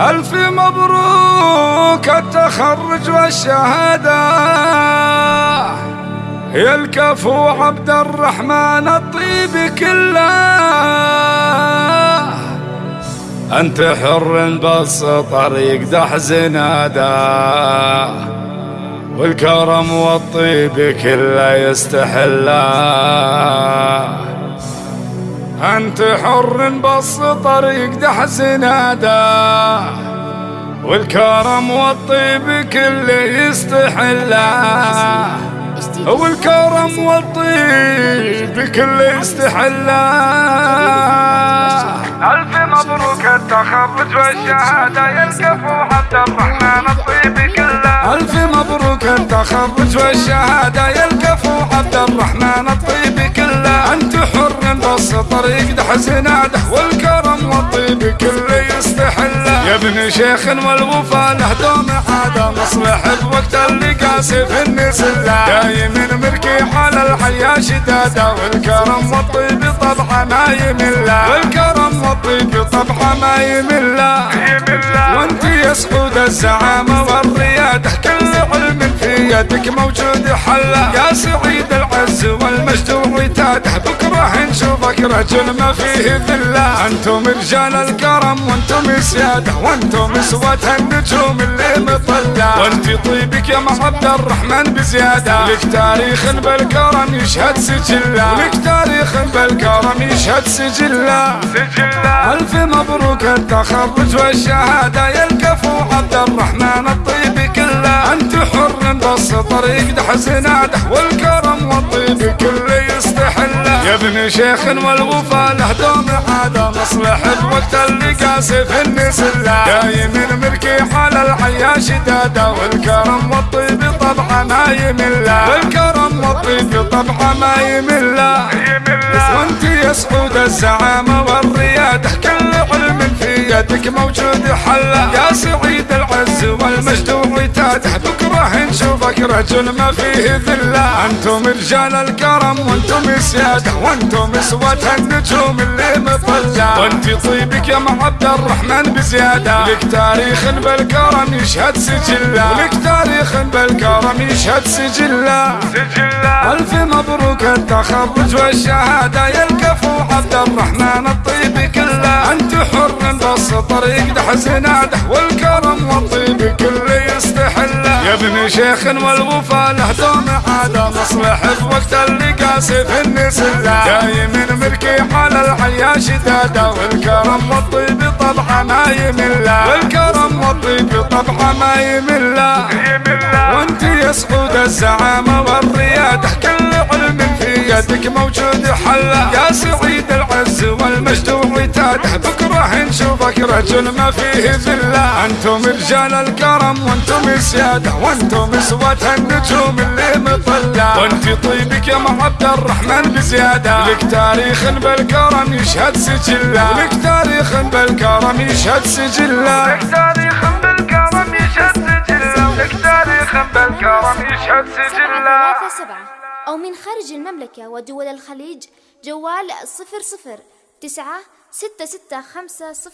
ألف مبروك التخرج والشهادة؟ يا الكفو عبد الرحمن الطيب كله. أنت حر بس طريق دح زناده والكرم والطيب كله يستحله أنت حر بس طريق دح زناده والكرم والطيب كله يستحله والكرم والطيب كله يستحله ألف مبروك التخرج والشهادة الكفو عبد الرحمن الطيب كله. ألف مبروك التخرج والشهادة الكفو عبد الرحمن الطيب حر بس طريق دح زناده والكرم والطيب كله يستحله يا ابن شيخ والوفا له دوم عادة مصلح بوقت اللي في النسلة. دايم مركي على الحياة شدادة والكرم والطيب طبعا ما يمل والكرم والطيب طبعا ما يمل وانت يا سعود الزعامة والريادة كل علم في يدك موجود حله يا سعيد العز والمجد وعتاده بكره رجل ما فيه ذله أنتم رجال الكرم وأنتم سيادة وأنتم سوة النجوم اللي مطلة. وأنت طيبك يا عبد الرحمن بزيادة. لك تاريخ بالكرم يشهد سجلة. لك تاريخ بالكرم يشهد سجلة. سجلة. ألف مبروك التخرج والشهادة يا الكفو عبد الرحمن الطيب. أنت حر بس طريق دح زناده والكرم والطيب كله يستحله يا ابن شيخ والوفا له دوم عادة مصلح بوقت اللي في النسلة دايم مركي على الحياة شدادة والكرم والطيب طبعا ما يمل والكرم والطيب طبعا ما يمل وأنت يا سعود الزعامة والريادة كل علم في يدك موجود حله يا سعيد العز والمجد وعتاده بكره نشوفك رجل ما فيه ذلة. أنتم رجال الكرم وأنتم سياده وأنتم سوة النجوم اللي مطلة وأنت طيبك يا عبد الرحمن بزيادة. لك تاريخ بالكرم يشهد سجلة. لك تاريخ بالكرم يشهد سجلة. سجلة. ألف مبروك التخرج والشهادة يا الكفو عبد الرحمن بس طريق دح زناده والكرم والطيب كله يستحله يا ابن شيخ والوفا له دوم عادة مصلح بوقت اللي قاسي في النسلة دايم مركي على الحياة شدادة والكرم والطيب طبعا ما يمل. والكرم والطيب طبعا ما يمل. وانت يا سعود الزعامة والريادة كل علم في يدك موجود حله يا سعيد العز والمجد وعتاده بكره نشوفك رجل ما فيه ذلة. أنتم رجال الكرم وأنتم سيادة. وأنتم سوة النجوم اللي مطلة. وأنت طيبك يا عبد الرحمن بزيادة. لك تاريخ بالكرم يشهد سجلة. لك تاريخ بالكرم يشهد سجلة. لك تاريخ بالكرم يشهد سجلة. لك تاريخ بالكرم يشهد سجلة. أو من خارج المملكة ودول الخليج جوال صفر صفر تسعة ستة ستة خمسة صفر